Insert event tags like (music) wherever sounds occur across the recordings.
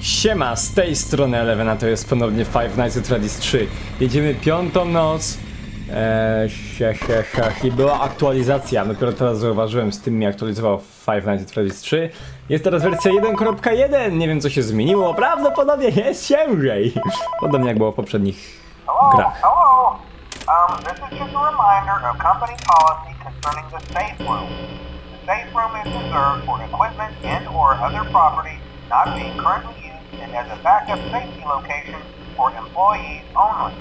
Siema, z tej strony Eleven, a to jest ponownie Five Nights at Freddy's 3. Jedziemy piątą noc. Eee, sia, sia. I była aktualizacja, dopiero teraz zauważyłem, z tym mi aktualizował Five Nights at Freddy's 3. Jest teraz wersja 1.1, nie wiem co się zmieniło, prawdopodobnie jest ciężej. Podobnie jak było w poprzednich grach. hello. Um, this is just a reminder of company policy concerning the safe room. The safe room is reserved for equipment and or other property not being currently and as a backup safety location for employees only.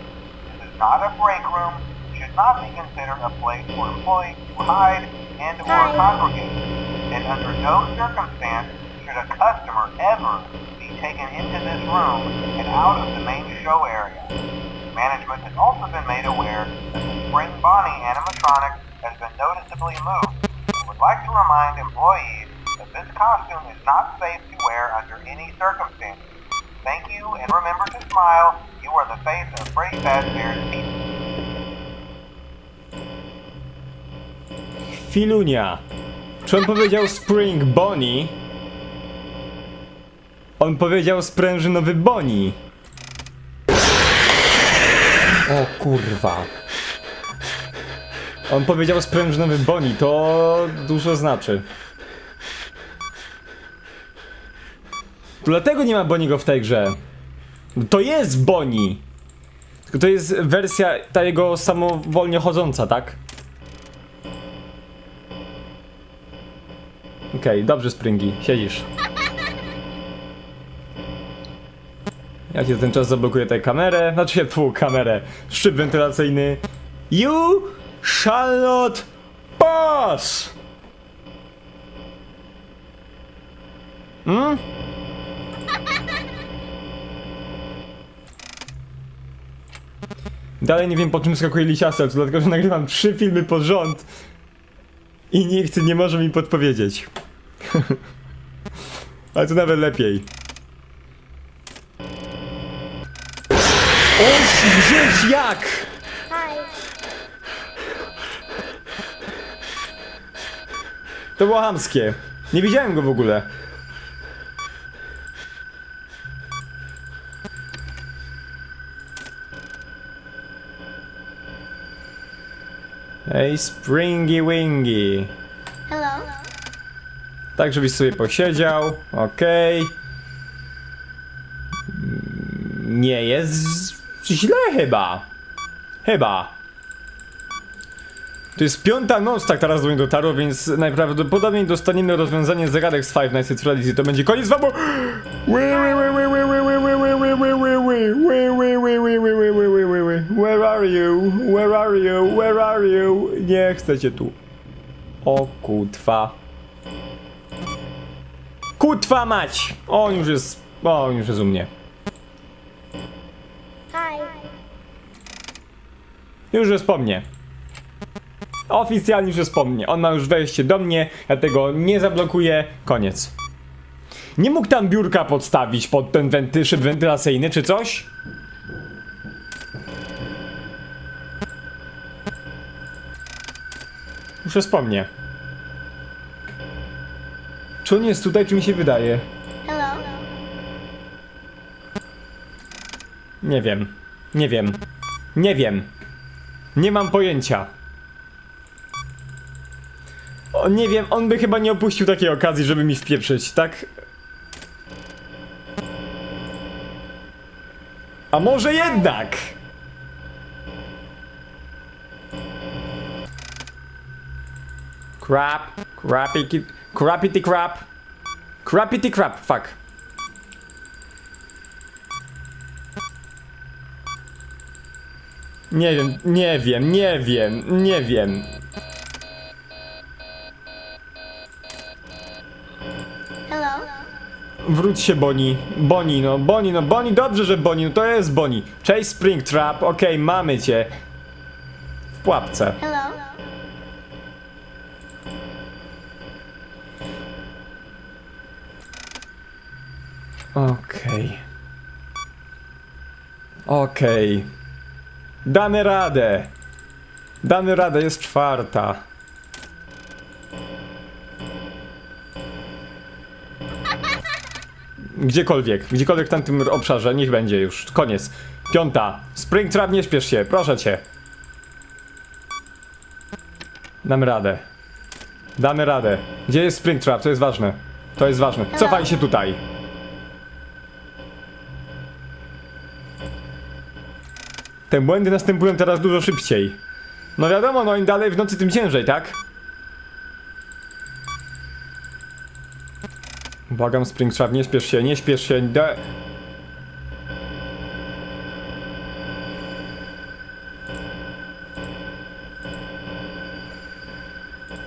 This is not a break room. Should not be considered a place for employees to hide and or congregate. And under no circumstance should a customer ever be taken into this room and out of the main show area. Management has also been made aware that the Spring Bonnie animatronic has been noticeably moved. We would like to remind employees that this costume is not safe to under any circumstances. Thank you and remember to smile. You are the face of Freddy Fazbear's Pizza. Filunia. Czy on powiedział Spring Bonnie? On powiedział sprężynowy Bonnie. O kurwa. On powiedział sprężynowy Bonnie, to dużo znaczy. Dlatego nie ma Boniego w tej grze. To jest Bonnie. Tylko to jest wersja ta jego samowolnie chodząca, tak? Okej, dobrze Springi, siedzisz. Ja ci ten czas zablokuję tę kamerę, znaczy (laughs) pół kamerę, szczyt wentylacyjny. You shall not pass! Hmm? Dalej nie wiem po czym skakuje lisiasel, to dlatego, że nagrywam trzy filmy pod rząd i nikt nie może mi podpowiedzieć. (laughs) Ale to nawet lepiej. Oś, gdzieś jak! To było hamskie. Nie widziałem go w ogóle. Ej, Springy Wingy. Hello. Tak, żebyś sobie posiedział. Okej. Mm, Nie jest źle chyba. Chyba. To jest piąta noc, tak teraz do mnie dotarło, więc najprawdopodobniej dostaniemy rozwiązanie zagadek z Five Nights at Freddy's i to będzie koniec wam. Where are you? Where are you? Where are you? Nie chcecie tu. O kutwa. Kutwa mać! On już jest. O, on już jest u mnie. Hi. Już jest po mnie. Oficjalnie już jest po mnie. On ma już wejście do mnie, ja tego nie zablokuję. Koniec. Nie mógł tam biurka podstawić pod ten wenty, szyb wentylacyjny czy coś? Po mnie. Czy on jest tutaj, czy mi się wydaje? Hello. Nie wiem. Nie wiem. Nie wiem. Nie mam pojęcia. O, nie wiem, on by chyba nie opuścił takiej okazji, żeby mi wpieprzyć, tak? A może jednak? Crap, crappity, crappity crap, crappity crap, fuck. Nie wiem, nie wiem, nie wiem, nie wiem. Hello. Wróć się Boni. Boni, no, Boni, no, Boni, dobrze, że Boni, no to jest Boni. Cześć Springtrap, okej, mamy cię. W pułapce. Hello. Okej. Okej. Damy radę. Damy radę, jest czwarta. Gdziekolwiek, gdziekolwiek w tamtym obszarze, niech będzie już. Koniec. Piąta. Springtrap, nie śpiesz się, proszę cię. Damy radę. Damy radę. Gdzie jest Springtrap? To jest ważne. To jest ważne. Cofaj się tutaj. Te błędy następują teraz dużo szybciej. No wiadomo, no im dalej w nocy, tym ciężej, tak? Błagam, Springtrap, nie śpiesz się, nie śpiesz się. De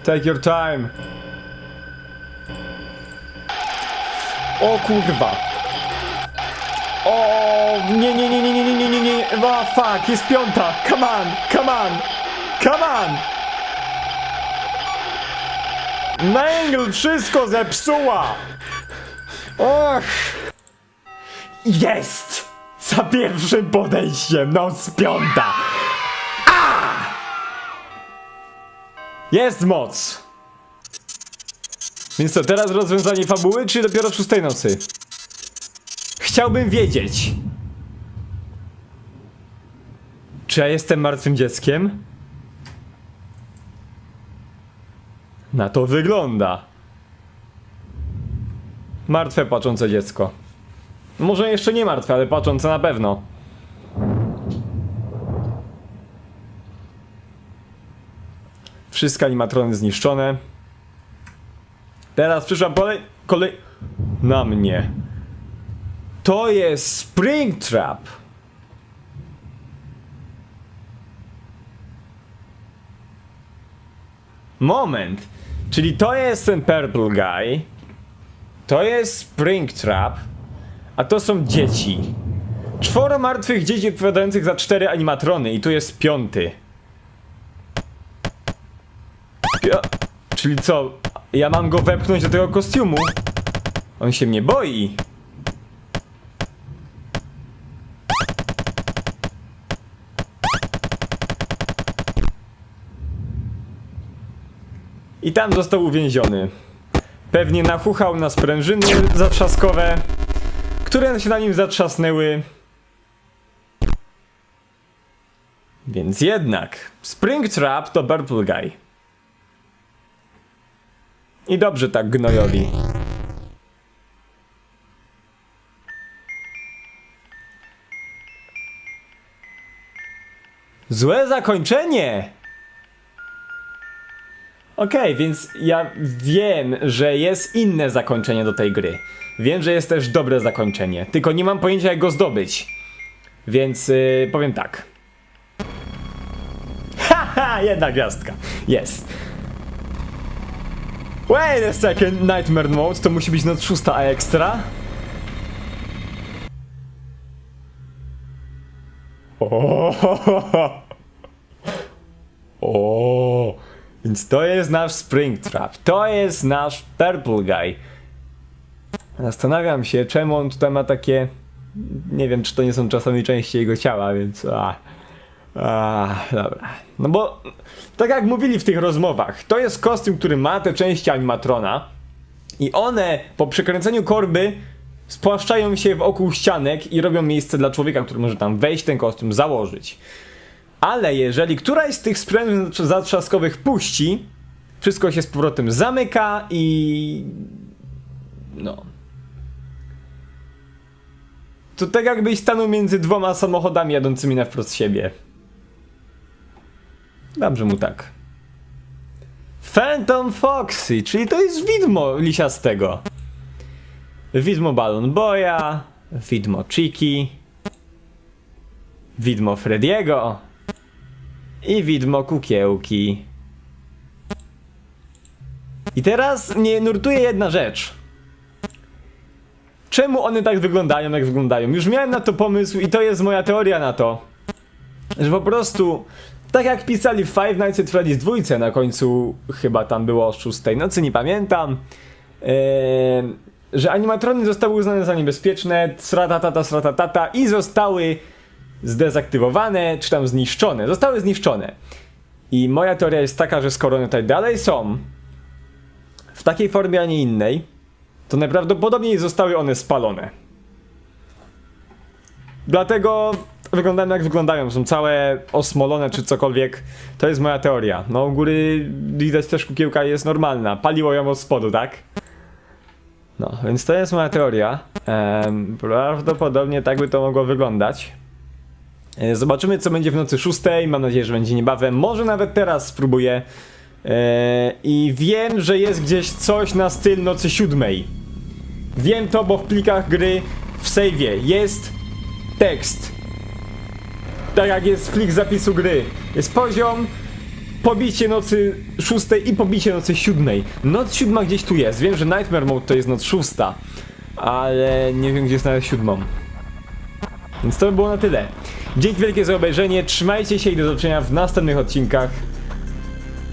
Take your time. O kurwa. O nie nie nie nie nie nie nie nie nie. Oh, fuck, jest piąta. Come on, come on. Come on. Mangle wszystko zepsuła. Och. Jest. Za pierwszym podejściem, no z piąta. Jest moc! Więc co, teraz rozwiązanie fabuły, czy dopiero w szóstej nocy? Chciałbym wiedzieć. Czy ja jestem martwym dzieckiem? Na to wygląda. Martwe, płaczące dziecko. Może jeszcze nie martwe, ale płaczące na pewno. Wszystkie animatrony zniszczone. Teraz przyszła kolej... kolej... Na mnie. To jest Springtrap. Moment. Czyli to jest ten Purple Guy. To jest Springtrap. A to są dzieci. Czworo martwych dzieci odpowiadających za cztery animatrony i tu jest piąty. Ja, czyli co? Ja mam go wepchnąć do tego kostiumu? On się mnie boi. I tam został uwięziony. Pewnie nachuchał na sprężyny zatrzaskowe, które się na nim zatrzasnęły. Więc jednak, Springtrap to Purple Guy. I dobrze tak gnojowi. Złe zakończenie! Okej, więc ja wiem, że jest inne zakończenie do tej gry. Wiem, że jest też dobre zakończenie, tylko nie mam pojęcia jak go zdobyć. Więc yy, powiem tak. (laughs) Haha, jedna gwiazdka. Jest. Wait a second, Nightmare Mode to musi być noc szósta a ekstra? O, o, więc to jest nasz Springtrap, to jest nasz Purple Guy. Zastanawiam się, czemu on tutaj ma takie... Nie wiem, czy to nie są czasami części jego ciała, więc... A, a, dobra. No bo, tak jak mówili w tych rozmowach, to jest kostium, który ma te części animatrona i one po przekręceniu korby spłaszczają się wokół ścianek i robią miejsce dla człowieka, który może tam wejść, ten kostium założyć. Ale jeżeli któraś z tych sprężyn zatrzaskowych puści, wszystko się z powrotem zamyka i... No. To tak jakbyś stanął między dwoma samochodami jadącymi na wprost siebie. Dobrze mu tak. Phantom Foxy, czyli to jest widmo lisiastego. Widmo Balloon Boya, widmo Chiki, widmo Frediego i widmo Kukiełki. I teraz mnie nurtuje jedna rzecz. Czemu one tak wyglądają, jak wyglądają? Już miałem na to pomysł i to jest moja teoria na to. Że po prostu, tak jak pisali w Five Nights at Freddy's dwójce na końcu, chyba tam było o 6 nocy, nie pamiętam, ee, że animatrony zostały uznane za niebezpieczne, sratatata, sratatata i zostały zdezaktywowane, czy tam zniszczone. Zostały zniszczone. I moja teoria jest taka, że skoro one tutaj dalej są, w takiej formie, a nie innej, to najprawdopodobniej zostały one spalone. Dlatego wyglądają jak wyglądają, są całe osmolone czy cokolwiek. To jest moja teoria. No u góry widać też kukiełka jest normalna, paliło ją od spodu, tak? No, więc to jest moja teoria. Em, prawdopodobnie tak by to mogło wyglądać. E, Zobaczymy, co będzie w nocy szóstej. Mam nadzieję, że będzie niebawem. Może nawet teraz spróbuję. E, I wiem, że jest gdzieś coś na styl nocy siódmej. Wiem to, bo w plikach gry w save'ie jest tekst. Tak jak jest plik zapisu gry. Jest poziom, pobicie nocy szóstej i pobicie nocy siódmej. Noc siódma gdzieś tu jest. Wiem, że Nightmare Mode to jest noc szósta. Ale nie wiem, gdzie nawet siódmą. Więc to by było na tyle. Dzięki wielkie za obejrzenie, trzymajcie się i do zobaczenia w następnych odcinkach.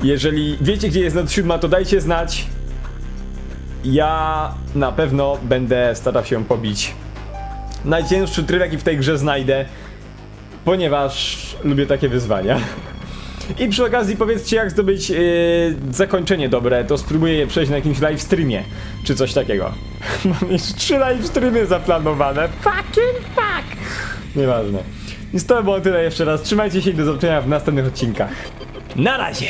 Jeżeli wiecie gdzie jest noc siódma, to dajcie znać. Ja na pewno będę starał się pobić najcięższy tryb jaki w tej grze znajdę, ponieważ lubię takie wyzwania. I przy okazji powiedzcie jak zdobyć yy, zakończenie dobre, to spróbuję je przejść na jakimś live streamie, czy coś takiego. (laughs) Mam już trzy live streamy zaplanowane. Fucking fuck! Nieważne. Więc to było tyle jeszcze raz. Trzymajcie się i do zobaczenia w następnych odcinkach. Na razie!